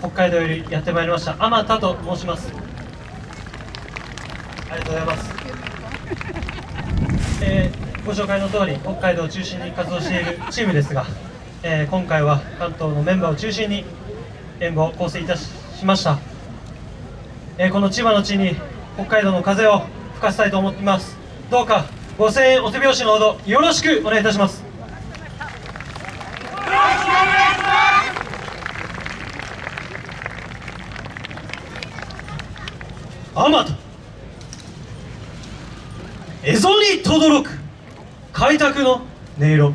北海道よりやってまいりました。あまたと申します。ありがとうございます、えーご紹介の通り北海道を中心に活動しているチームですが、えー今回は関東のメンバーを中心に演舞を構成いたしました、えーこの千葉の地に北海道の風を吹かせたいと思っています。どうかご声援お手拍子のほどよろしくお願いいたします。あまた蝦夷に轟く開拓の音色。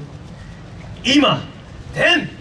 今天。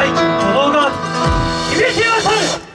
大地の鼓動が響き渡る。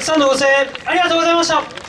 たくさんのご声援ありがとうございました。